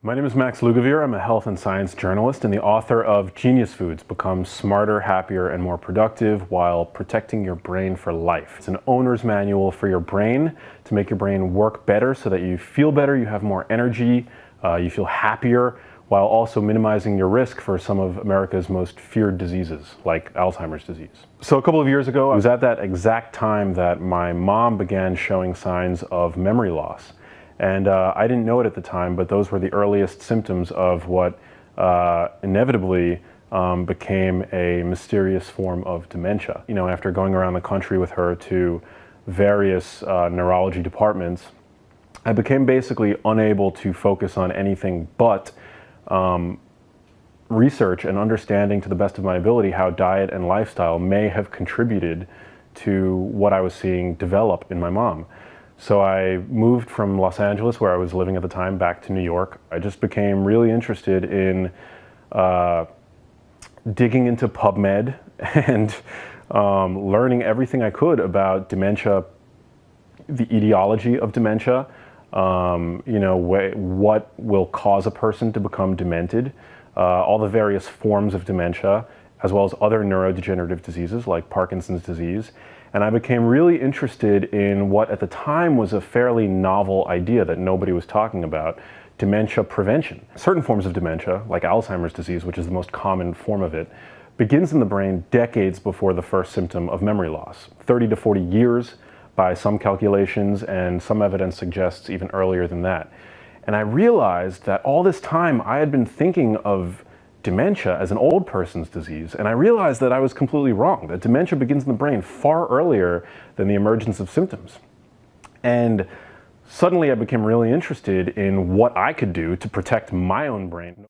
My name is Max Lugavere. I'm a health and science journalist and the author of Genius Foods, Become Smarter, Happier, and More Productive While Protecting Your Brain for Life. It's an owner's manual for your brain to make your brain work better so that you feel better, you have more energy, uh, you feel happier, while also minimizing your risk for some of America's most feared diseases, like Alzheimer's disease. So a couple of years ago, it was at that exact time that my mom began showing signs of memory loss. And uh, I didn't know it at the time, but those were the earliest symptoms of what uh, inevitably um, became a mysterious form of dementia. You know, after going around the country with her to various uh, neurology departments, I became basically unable to focus on anything but um, research and understanding to the best of my ability how diet and lifestyle may have contributed to what I was seeing develop in my mom. So I moved from Los Angeles, where I was living at the time, back to New York. I just became really interested in uh, digging into PubMed and um, learning everything I could about dementia, the etiology of dementia, um, you know, what will cause a person to become demented, uh, all the various forms of dementia, as well as other neurodegenerative diseases like Parkinson's disease, and I became really interested in what at the time was a fairly novel idea that nobody was talking about, dementia prevention. Certain forms of dementia, like Alzheimer's disease, which is the most common form of it, begins in the brain decades before the first symptom of memory loss. 30 to 40 years by some calculations, and some evidence suggests even earlier than that. And I realized that all this time I had been thinking of dementia as an old person's disease, and I realized that I was completely wrong, that dementia begins in the brain far earlier than the emergence of symptoms. And suddenly I became really interested in what I could do to protect my own brain.